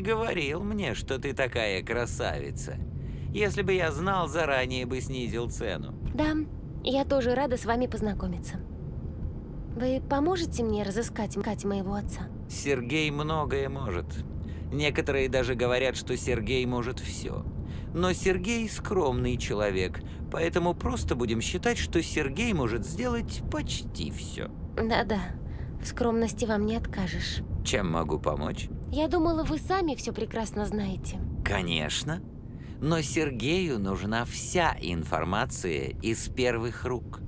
Не говорил мне, что ты такая красавица. Если бы я знал, заранее бы снизил цену. Да, я тоже рада с вами познакомиться. Вы поможете мне разыскать Кать моего отца? Сергей многое может. Некоторые даже говорят, что Сергей может все. Но Сергей скромный человек, поэтому просто будем считать, что Сергей может сделать почти все. Да-да, в скромности вам не откажешь. Чем могу помочь? Я думала, вы сами все прекрасно знаете. Конечно. Но Сергею нужна вся информация из первых рук.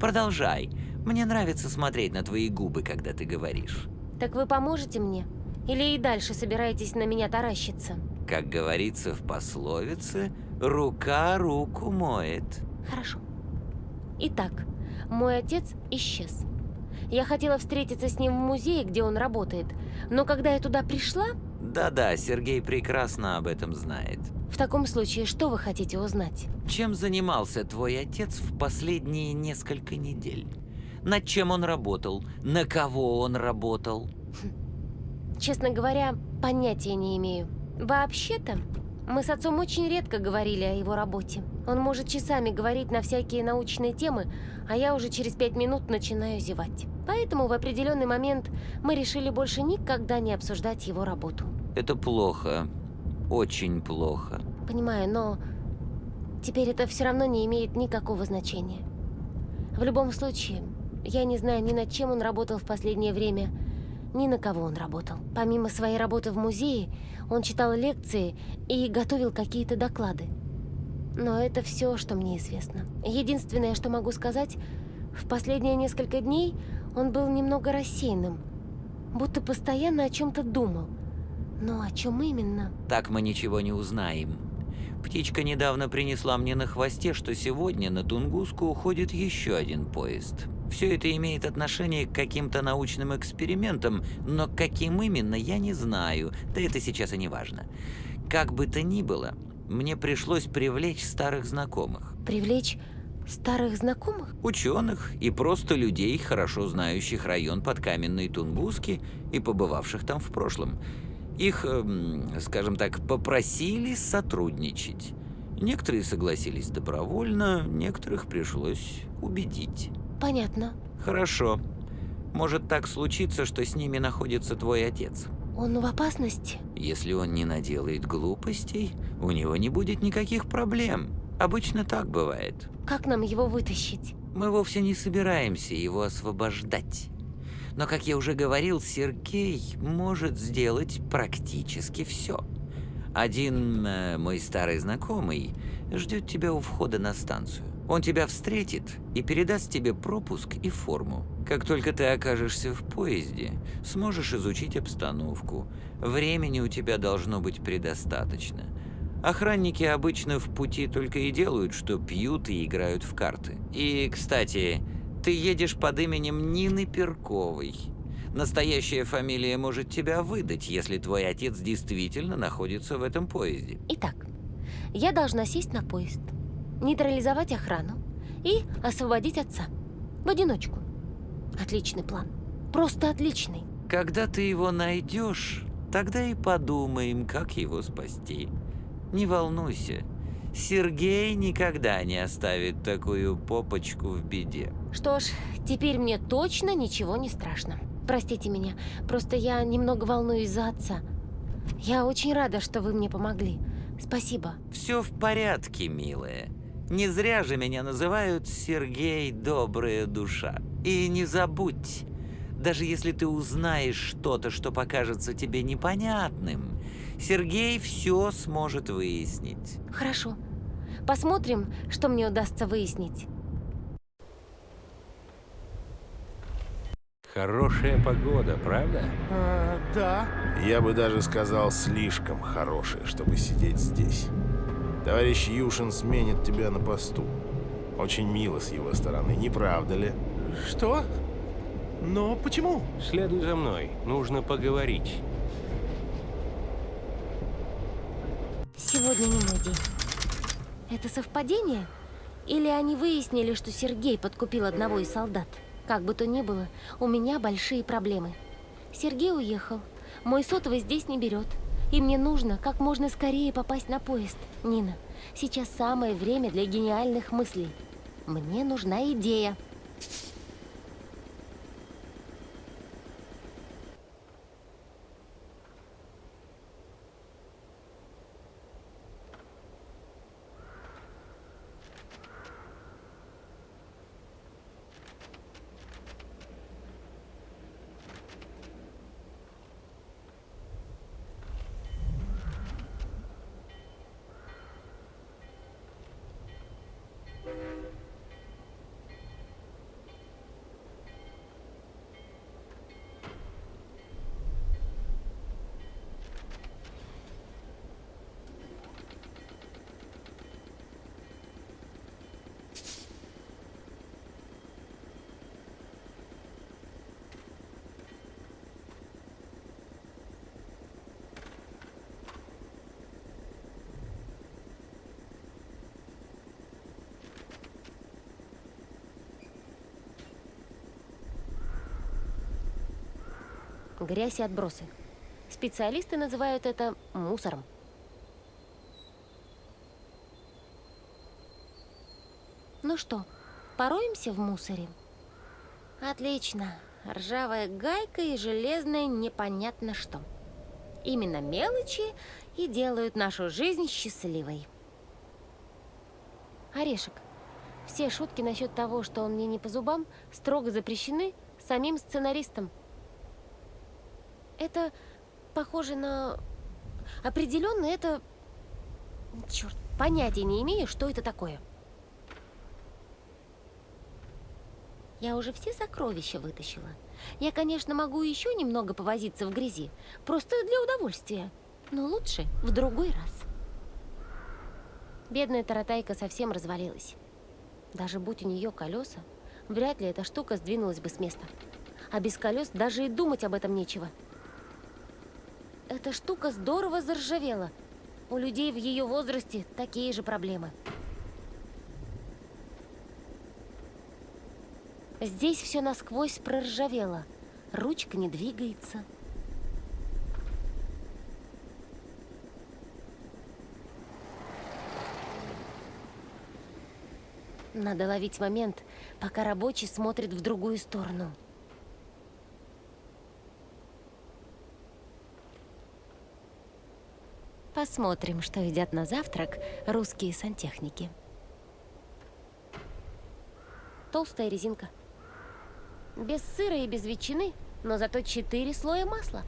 Продолжай. Мне нравится смотреть на твои губы, когда ты говоришь. Так вы поможете мне? Или и дальше собираетесь на меня таращиться? Как говорится в пословице, рука руку моет. Хорошо. Итак, мой отец исчез. Я хотела встретиться с ним в музее, где он работает, но когда я туда пришла... Да-да, Сергей прекрасно об этом знает. В таком случае, что вы хотите узнать? Чем занимался твой отец в последние несколько недель? Над чем он работал? На кого он работал? Честно говоря, понятия не имею. Вообще-то, мы с отцом очень редко говорили о его работе. Он может часами говорить на всякие научные темы, а я уже через пять минут начинаю зевать. Поэтому в определенный момент мы решили больше никогда не обсуждать его работу. Это плохо. Очень плохо. Понимаю, но теперь это все равно не имеет никакого значения. В любом случае, я не знаю ни над чем он работал в последнее время, ни на кого он работал. Помимо своей работы в музее, он читал лекции и готовил какие-то доклады. Но это все, что мне известно. Единственное, что могу сказать, в последние несколько дней он был немного рассеянным, будто постоянно о чем-то думал. Но о чем именно? Так мы ничего не узнаем. Птичка недавно принесла мне на хвосте, что сегодня на Тунгуску уходит еще один поезд. Все это имеет отношение к каким-то научным экспериментам, но каким именно, я не знаю, да это сейчас и не важно. Как бы то ни было, мне пришлось привлечь старых знакомых. Привлечь старых знакомых? Ученых и просто людей, хорошо знающих район под Каменной Тунгуски и побывавших там в прошлом. Их, эм, скажем так, попросили сотрудничать. Некоторые согласились добровольно, некоторых пришлось убедить. Понятно. Хорошо. Может так случиться, что с ними находится твой отец. Он в опасности? Если он не наделает глупостей, у него не будет никаких проблем. Обычно так бывает. Как нам его вытащить? Мы вовсе не собираемся его освобождать. Но, как я уже говорил, Сергей может сделать практически все. Один э, мой старый знакомый ждет тебя у входа на станцию. Он тебя встретит и передаст тебе пропуск и форму. Как только ты окажешься в поезде, сможешь изучить обстановку. Времени у тебя должно быть предостаточно. Охранники обычно в пути только и делают, что пьют и играют в карты. И, кстати, ты едешь под именем Нины Перковой. Настоящая фамилия может тебя выдать, если твой отец действительно находится в этом поезде. Итак, я должна сесть на поезд, нейтрализовать охрану и освободить отца. В одиночку. Отличный план. Просто отличный. Когда ты его найдешь, тогда и подумаем, как его спасти. Не волнуйся, Сергей никогда не оставит такую попочку в беде. Что ж, теперь мне точно ничего не страшно. Простите меня, просто я немного волнуюсь за отца. Я очень рада, что вы мне помогли. Спасибо. Все в порядке, милая. Не зря же меня называют Сергей Добрая Душа. И не забудь, даже если ты узнаешь что-то, что покажется тебе непонятным, Сергей все сможет выяснить. Хорошо. Посмотрим, что мне удастся выяснить. Хорошая погода, правда? А, да. Я бы даже сказал, слишком хорошая, чтобы сидеть здесь. Товарищ Юшин сменит тебя на посту. Очень мило с его стороны, не правда ли? Что? Но почему? Следуй за мной, нужно поговорить. Сегодня не мой день. Это совпадение? Или они выяснили, что Сергей подкупил одного из солдат? Как бы то ни было, у меня большие проблемы. Сергей уехал, Мой сотовый здесь не берет. И мне нужно как можно скорее попасть на поезд. Нина, сейчас самое время для гениальных мыслей. Мне нужна идея. Грязь и отбросы. Специалисты называют это мусором. Ну что, пороемся в мусоре? Отлично. Ржавая гайка и железное непонятно что. Именно мелочи и делают нашу жизнь счастливой. Орешек. Все шутки насчет того, что он мне не по зубам, строго запрещены самим сценаристом. Это похоже на... Определенно это... Черт, понятия не имею, что это такое. Я уже все сокровища вытащила. Я, конечно, могу еще немного повозиться в грязи. Просто для удовольствия. Но лучше в другой раз. Бедная таратайка совсем развалилась. Даже будь у нее колеса, вряд ли эта штука сдвинулась бы с места. А без колес даже и думать об этом нечего. Эта штука здорово заржавела. У людей в ее возрасте такие же проблемы. Здесь все насквозь проржавело. Ручка не двигается. Надо ловить момент, пока рабочий смотрит в другую сторону. Посмотрим, что едят на завтрак русские сантехники. Толстая резинка. Без сыра и без ветчины, но зато четыре слоя масла.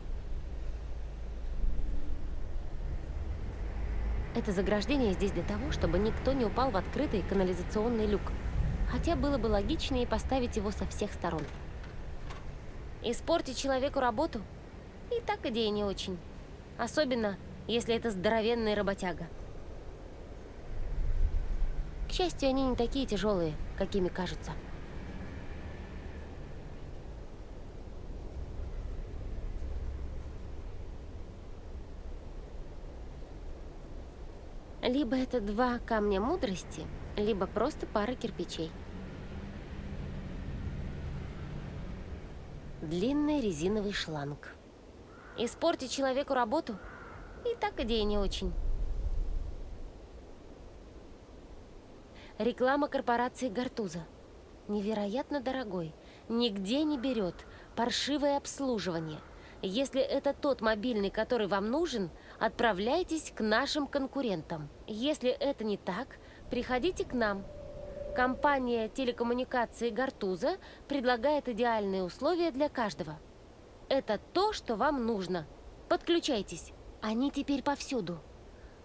Это заграждение здесь для того, чтобы никто не упал в открытый канализационный люк. Хотя было бы логичнее поставить его со всех сторон. Испортить человеку работу? И так идея не очень. Особенно, если это здоровенный работяга. К счастью, они не такие тяжелые, какими кажутся. Либо это два камня мудрости, либо просто пара кирпичей. Длинный резиновый шланг. Испортить человеку работу – и так идея не очень. Реклама корпорации «Гартуза». Невероятно дорогой. Нигде не берет. Паршивое обслуживание. Если это тот мобильный, который вам нужен, отправляйтесь к нашим конкурентам. Если это не так, приходите к нам. Компания телекоммуникации «Гартуза» предлагает идеальные условия для каждого. Это то, что вам нужно. Подключайтесь. Они теперь повсюду.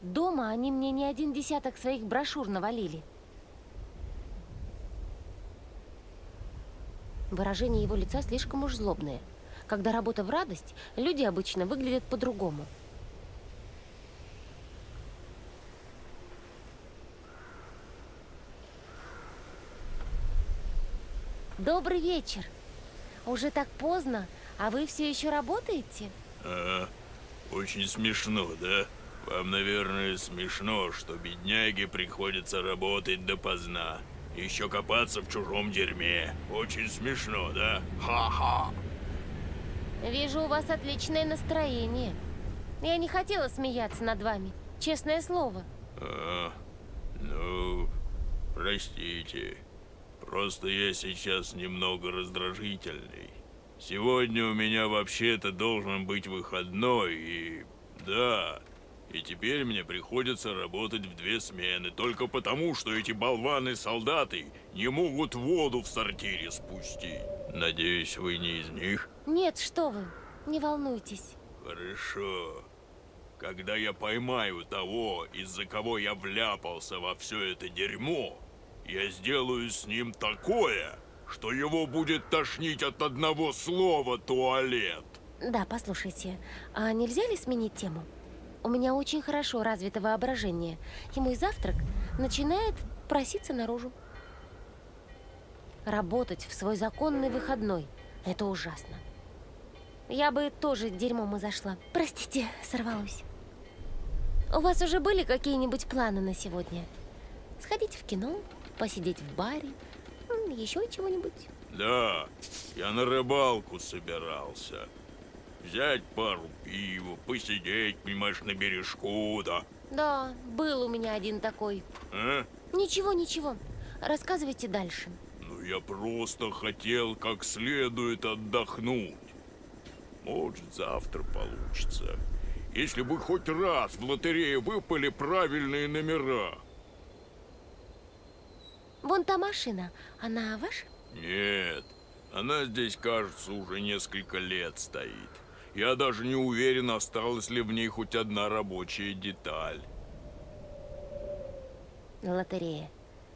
Дома они мне не один десяток своих брошюр навалили. Выражение его лица слишком уж злобное. Когда работа в радость, люди обычно выглядят по-другому. Добрый вечер. Уже так поздно, а вы все еще работаете? А, очень смешно, да? Вам, наверное, смешно, что бедняге приходится работать допоздна. Еще копаться в чужом дерьме. Очень смешно, да? Ха-ха. Вижу, у вас отличное настроение. Я не хотела смеяться над вами, честное слово. А, ну, простите. Просто я сейчас немного раздражительный. Сегодня у меня вообще-то должен быть выходной, и... Да, и теперь мне приходится работать в две смены, только потому, что эти болваны-солдаты не могут воду в сортире спустить. Надеюсь, вы не из них? Нет, что вы, не волнуйтесь. Хорошо. Когда я поймаю того, из-за кого я вляпался во все это дерьмо, я сделаю с ним такое, что его будет тошнить от одного слова «туалет». Да, послушайте, а нельзя ли сменить тему? У меня очень хорошо развито воображение, и мой завтрак начинает проситься наружу. Работать в свой законный выходной – это ужасно. Я бы тоже дерьмом и зашла. Простите, сорвалась. У вас уже были какие-нибудь планы на сегодня? Сходить в кино, посидеть в баре, м, еще чего-нибудь? Да, я на рыбалку собирался. Взять пару пива, посидеть, понимаешь, на бережку, да. Да, был у меня один такой. А? Ничего, ничего. Рассказывайте дальше. Ну, я просто хотел как следует отдохнуть. Может, завтра получится. Если бы хоть раз в лотерее выпали правильные номера. Вон та машина, она ваша? Нет, она здесь, кажется, уже несколько лет стоит. Я даже не уверен, осталась ли в ней хоть одна рабочая деталь. Лотерея.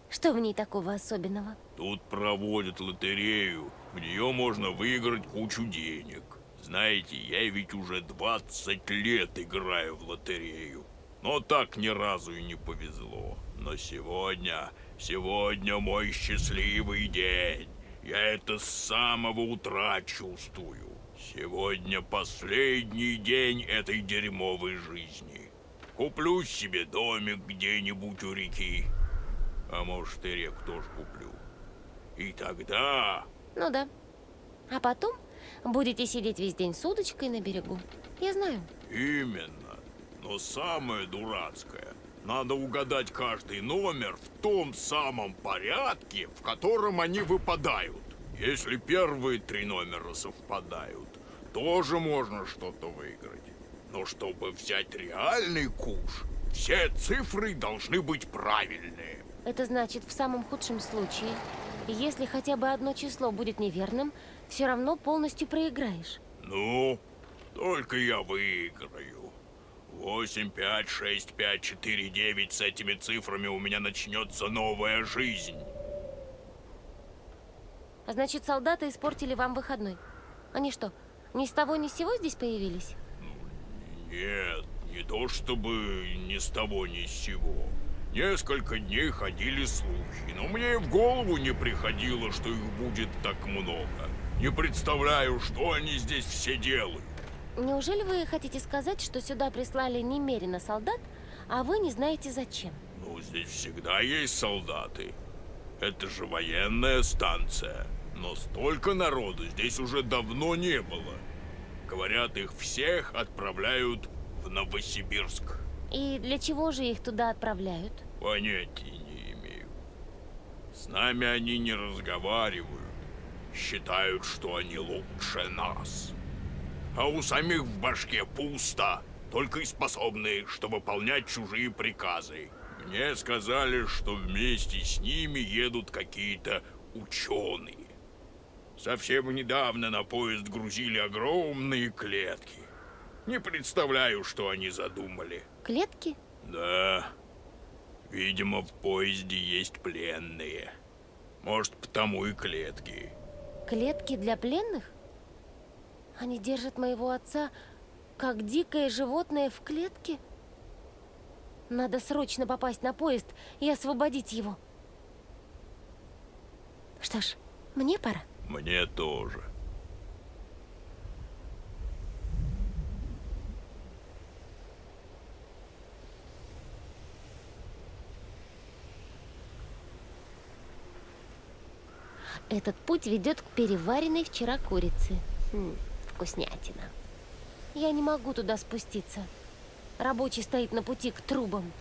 Что в ней такого особенного? Тут проводят лотерею. В нее можно выиграть кучу денег. Знаете, я ведь уже 20 лет играю в лотерею. Но так ни разу и не повезло. Но сегодня, сегодня мой счастливый день. Я это с самого утра чувствую. Сегодня последний день этой дерьмовой жизни. Куплю себе домик где-нибудь у реки. А может и реку тоже куплю. И тогда Ну да. А потом будете сидеть весь день с удочкой на берегу. Я знаю. Именно. Но самое дурацкое, надо угадать каждый номер в том самом порядке, в котором они выпадают. Если первые три номера совпадают, тоже можно что-то выиграть. Но чтобы взять реальный куш, все цифры должны быть правильные. Это значит, в самом худшем случае, если хотя бы одно число будет неверным, все равно полностью проиграешь. Ну, только я выиграю. 8, 5, 6, 5, 4, 9. С этими цифрами у меня начнется новая жизнь. А значит, солдаты испортили вам выходной. Они что, ни с того ни с сего здесь появились? Нет, не то чтобы ни с того ни с сего. Несколько дней ходили слухи, но мне и в голову не приходило, что их будет так много. Не представляю, что они здесь все делают. Неужели вы хотите сказать, что сюда прислали немерено солдат, а вы не знаете зачем? Ну, здесь всегда есть солдаты. Это же военная станция. Но столько народу здесь уже давно не было. Говорят, их всех отправляют в Новосибирск. И для чего же их туда отправляют? Понятия не имею. С нами они не разговаривают. Считают, что они лучше нас. А у самих в башке пусто. Только и способны, что выполнять чужие приказы. Мне сказали, что вместе с ними едут какие-то ученые. Совсем недавно на поезд грузили огромные клетки. Не представляю, что они задумали. Клетки? Да. Видимо, в поезде есть пленные. Может, потому и клетки. Клетки для пленных? Они держат моего отца как дикое животное в клетке? Надо срочно попасть на поезд и освободить его. Что ж, мне пора. Мне тоже. Этот путь ведет к переваренной вчера курице. Хм, вкуснятина. Я не могу туда спуститься. Рабочий стоит на пути к трубам.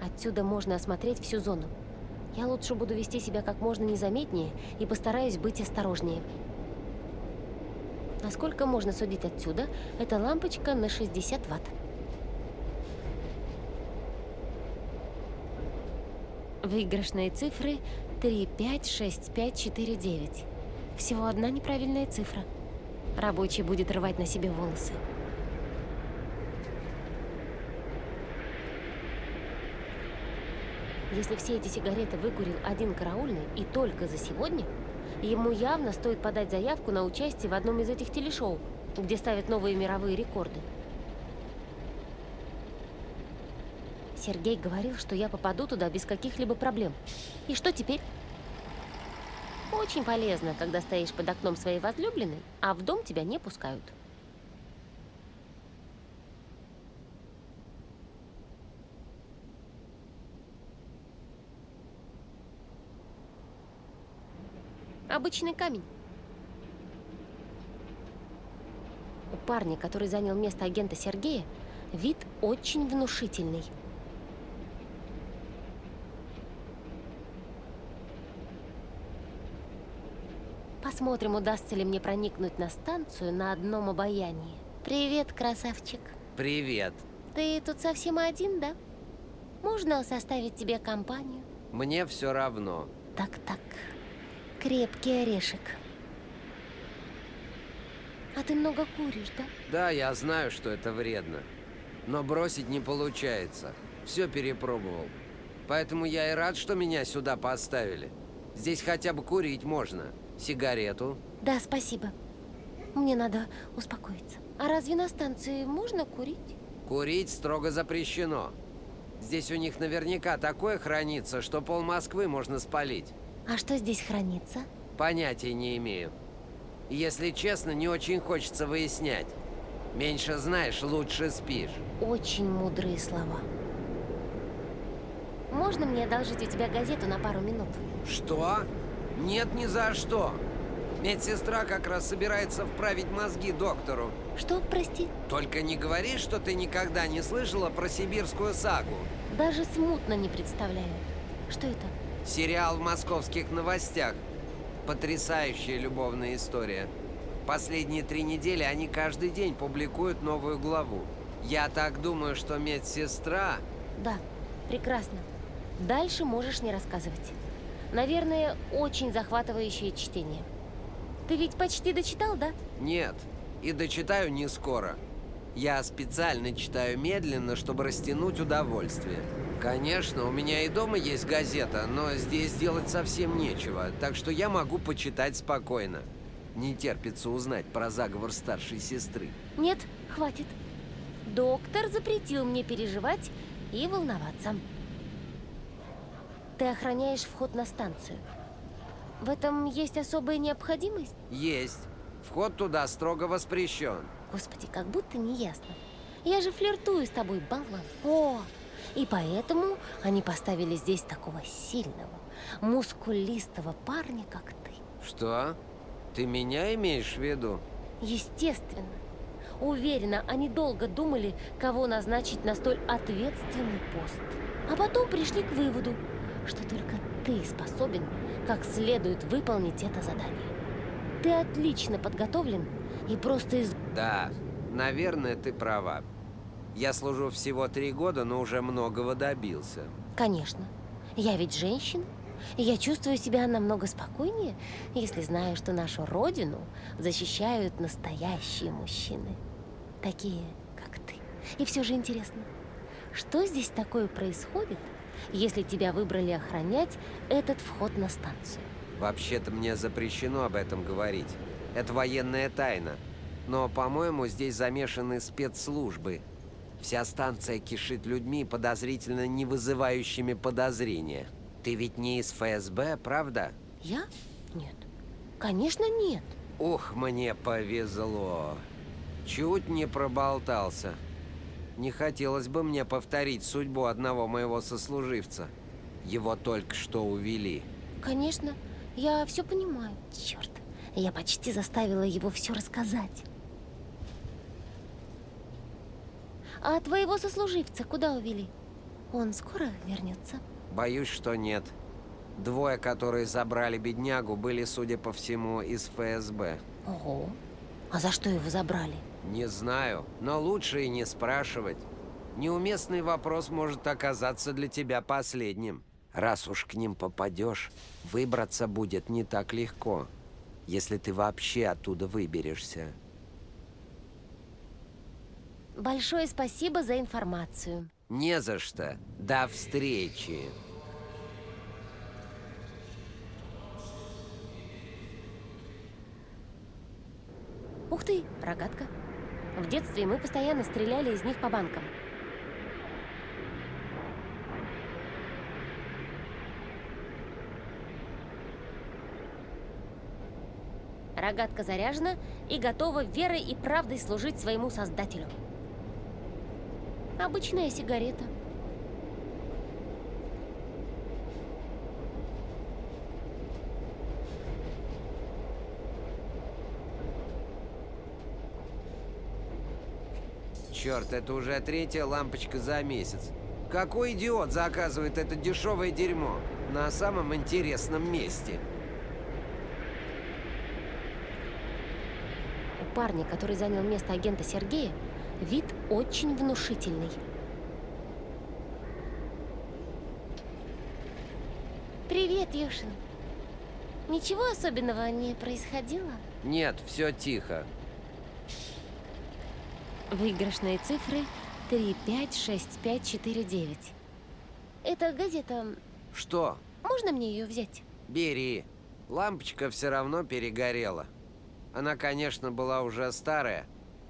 Отсюда можно осмотреть всю зону. Я лучше буду вести себя как можно незаметнее и постараюсь быть осторожнее. Насколько можно судить отсюда, это лампочка на 60 ватт. Выигрышные цифры 3, 5, 6, 5, 4, 9. Всего одна неправильная цифра. Рабочий будет рвать на себе волосы. Если все эти сигареты выкурил один караульный и только за сегодня, ему явно стоит подать заявку на участие в одном из этих телешоу, где ставят новые мировые рекорды. Сергей говорил, что я попаду туда без каких-либо проблем. И что теперь? Очень полезно, когда стоишь под окном своей возлюбленной, а в дом тебя не пускают. Обычный камень. У парня, который занял место агента Сергея, вид очень внушительный. Посмотрим, удастся ли мне проникнуть на станцию на одном обаянии. Привет, красавчик. Привет. Ты тут совсем один, да? Можно составить тебе компанию? Мне все равно. Так-так. Крепкий орешек. А ты много куришь, да? Да, я знаю, что это вредно. Но бросить не получается. Все перепробовал. Поэтому я и рад, что меня сюда поставили. Здесь хотя бы курить можно. Сигарету. Да, спасибо. Мне надо успокоиться. А разве на станции можно курить? Курить строго запрещено. Здесь у них наверняка такое хранится, что пол Москвы можно спалить. А что здесь хранится? Понятия не имею. Если честно, не очень хочется выяснять. Меньше знаешь, лучше спишь. Очень мудрые слова. Можно мне одолжить у тебя газету на пару минут? Что? Нет, ни за что. Медсестра как раз собирается вправить мозги доктору. Что, прости? Только не говори, что ты никогда не слышала про сибирскую сагу. Даже смутно не представляю. Что это? Сериал в московских новостях. Потрясающая любовная история. Последние три недели они каждый день публикуют новую главу. Я так думаю, что медсестра... Да, прекрасно. Дальше можешь не рассказывать. Наверное, очень захватывающее чтение. Ты ведь почти дочитал, да? Нет, и дочитаю не скоро. Я специально читаю медленно, чтобы растянуть удовольствие. Конечно, у меня и дома есть газета, но здесь делать совсем нечего, так что я могу почитать спокойно. Не терпится узнать про заговор старшей сестры. Нет, хватит. Доктор запретил мне переживать и волноваться. Ты охраняешь вход на станцию. В этом есть особая необходимость? Есть. Вход туда строго воспрещен. Господи, как будто не ясно. Я же флиртую с тобой, болван. О, и поэтому они поставили здесь такого сильного, мускулистого парня, как ты. Что? Ты меня имеешь в виду? Естественно. Уверена, они долго думали, кого назначить на столь ответственный пост. А потом пришли к выводу, что только ты способен как следует выполнить это задание. Ты отлично подготовлен и просто из... Да, наверное, ты права. Я служу всего три года, но уже многого добился. Конечно. Я ведь женщина. И я чувствую себя намного спокойнее, если знаю, что нашу родину защищают настоящие мужчины. Такие, как ты. И все же интересно, что здесь такое происходит, если тебя выбрали охранять этот вход на станцию? Вообще-то мне запрещено об этом говорить. Это военная тайна. Но, по-моему, здесь замешаны спецслужбы. Вся станция кишит людьми, подозрительно не вызывающими подозрения. Ты ведь не из ФСБ, правда? Я? Нет. Конечно, нет. Ух, мне повезло. Чуть не проболтался. Не хотелось бы мне повторить судьбу одного моего сослуживца. Его только что увели. Конечно, я все понимаю. Черт, я почти заставила его все рассказать. А твоего сослуживца куда увели? Он скоро вернется? Боюсь, что нет. Двое, которые забрали беднягу, были, судя по всему, из ФСБ. Ого. А за что его забрали? Не знаю, но лучше и не спрашивать. Неуместный вопрос может оказаться для тебя последним. Раз уж к ним попадешь, выбраться будет не так легко, если ты вообще оттуда выберешься. Большое спасибо за информацию. Не за что. До встречи. Ух ты, рогатка. В детстве мы постоянно стреляли из них по банкам. Рогатка заряжена и готова верой и правдой служить своему создателю. Обычная сигарета. Черт, это уже третья лампочка за месяц. Какой идиот заказывает это дешевое дерьмо на самом интересном месте? У парня, который занял место агента Сергея, вид очень внушительный. Привет, Юшин. Ничего особенного не происходило? Нет, все тихо. Выигрышные цифры 3, 5, 6, 5, 4, 9. Это газета. Что? Можно мне ее взять? Бери. Лампочка все равно перегорела. Она, конечно, была уже старая,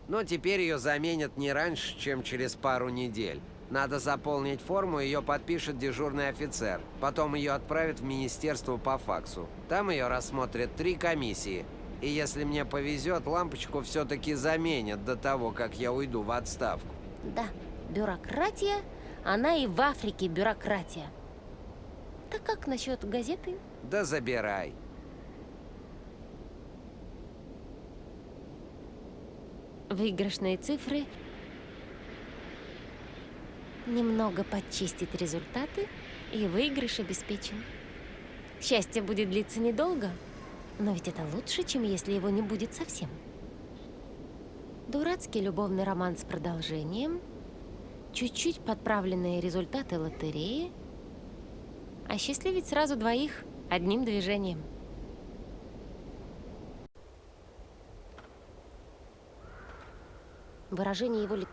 но теперь ее заменят не раньше, чем через пару недель. Надо заполнить форму, ее подпишет дежурный офицер. Потом ее отправят в министерство по факсу. Там ее рассмотрят три комиссии. И если мне повезет, лампочку все-таки заменят до того, как я уйду в отставку. Да, бюрократия, она и в Африке бюрократия. Так как насчет газеты? Да забирай. Выигрышные цифры. Немного подчистить результаты, и выигрыш обеспечен. Счастье будет длиться недолго, но ведь это лучше, чем если его не будет совсем. Дурацкий любовный роман с продолжением, чуть-чуть подправленные результаты лотереи, осчастливить сразу двоих одним движением. Выражение его лица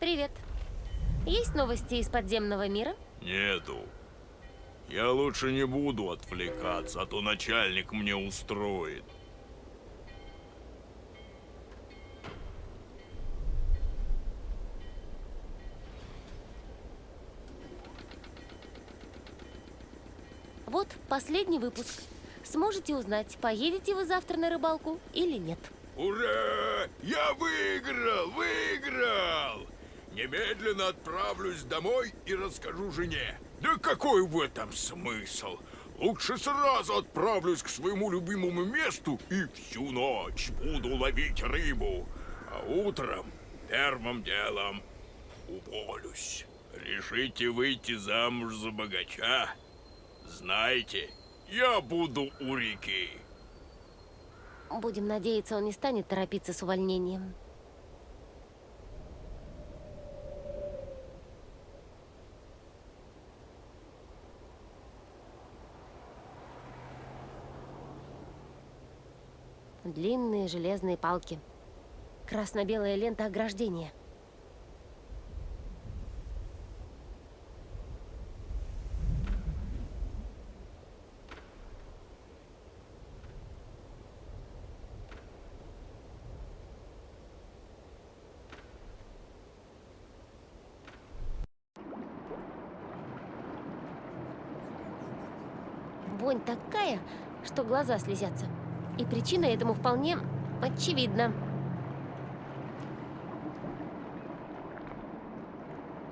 Привет. Есть новости из подземного мира? Нету. Я лучше не буду отвлекаться, а то начальник мне устроит. Вот последний выпуск. Сможете узнать, поедете вы завтра на рыбалку или нет. Ура! Я выиграл! Выиграл! Немедленно отправлюсь домой и расскажу жене. Да какой в этом смысл? Лучше сразу отправлюсь к своему любимому месту и всю ночь буду ловить рыбу. А утром первым делом уволюсь. Решите выйти замуж за богача? Знайте, я буду у реки. Будем надеяться, он не станет торопиться с увольнением. Длинные железные палки. Красно-белая лента ограждения. Такая, что глаза слезятся. И причина этому вполне очевидна.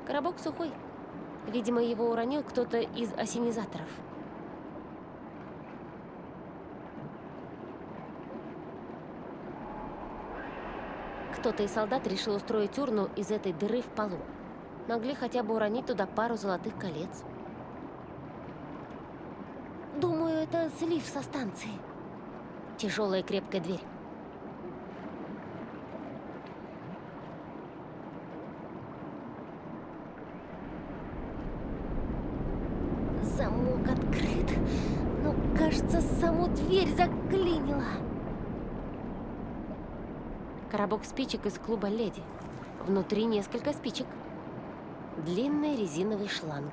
Коробок сухой. Видимо, его уронил кто-то из осенизаторов. Кто-то из солдат решил устроить урну из этой дыры в полу. Могли хотя бы уронить туда пару золотых колец. Думаю, это слив со станции. Тяжелая крепкая дверь. Замок открыт. Но, кажется, саму дверь заклинило. Коробок спичек из клуба «Леди». Внутри несколько спичек. Длинный резиновый шланг.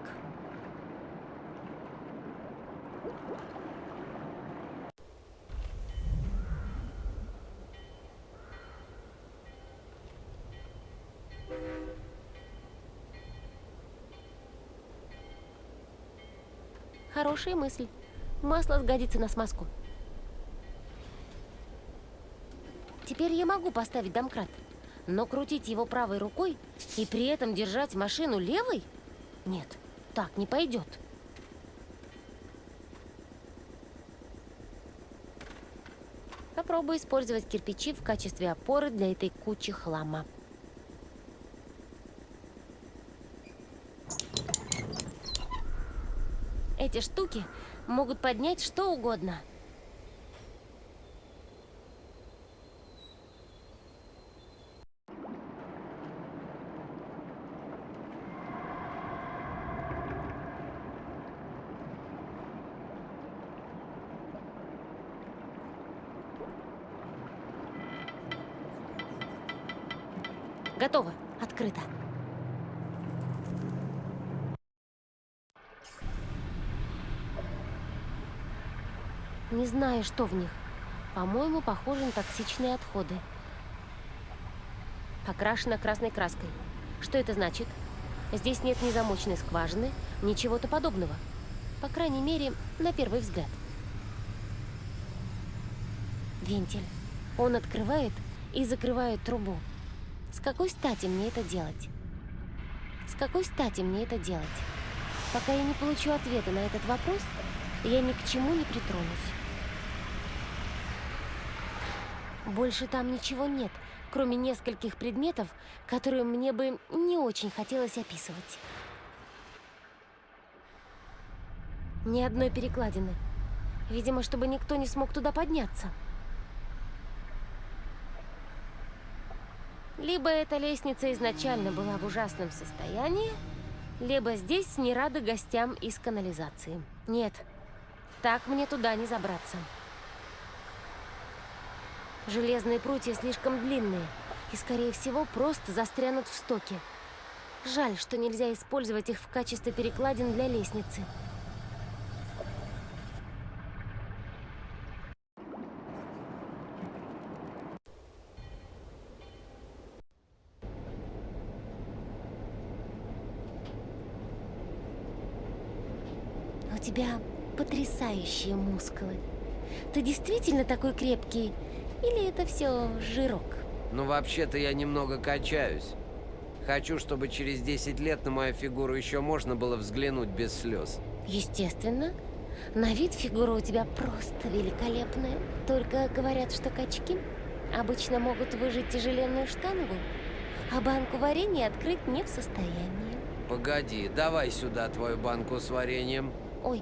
Хорошая мысль. Масло сгодится на смазку. Теперь я могу поставить домкрат. Но крутить его правой рукой и при этом держать машину левой? Нет, так не пойдет. Попробую использовать кирпичи в качестве опоры для этой кучи хлама. Эти штуки могут поднять что угодно. Готово. Не знаю, что в них. По-моему, похоже на токсичные отходы. Покрашено красной краской. Что это значит? Здесь нет ни замочной скважины, ни чего-то подобного. По крайней мере, на первый взгляд. Вентиль. Он открывает и закрывает трубу. С какой стати мне это делать? С какой стати мне это делать? Пока я не получу ответа на этот вопрос, я ни к чему не притронусь. Больше там ничего нет, кроме нескольких предметов, которые мне бы не очень хотелось описывать. Ни одной перекладины. Видимо, чтобы никто не смог туда подняться. Либо эта лестница изначально была в ужасном состоянии, либо здесь не рады гостям из канализации. Нет, так мне туда не забраться. Железные прутья слишком длинные и, скорее всего, просто застрянут в стоке. Жаль, что нельзя использовать их в качестве перекладин для лестницы. У тебя потрясающие мускулы. Ты действительно такой крепкий? Или это все жирок? Ну, вообще-то я немного качаюсь. Хочу, чтобы через 10 лет на мою фигуру еще можно было взглянуть без слез. Естественно. На вид фигура у тебя просто великолепная. Только говорят, что качки обычно могут выжить тяжеленную штангу, а банку варенья открыть не в состоянии. Погоди, давай сюда твою банку с вареньем. Ой,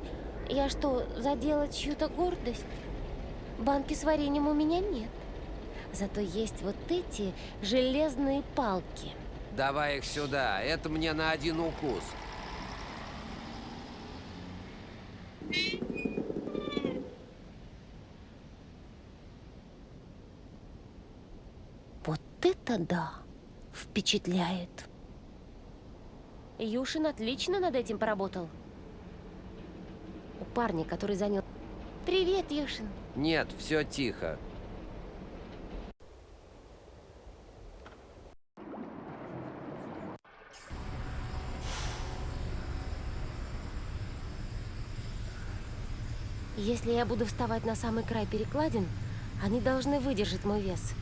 я что, задела чью-то гордость? Банки с вареньем у меня нет. Зато есть вот эти железные палки. Давай их сюда, это мне на один укус. Вот это да! Впечатляет. Юшин отлично над этим поработал. У парня, который занял... Привет, Юшин. Нет, все тихо. Если я буду вставать на самый край перекладин, они должны выдержать мой вес.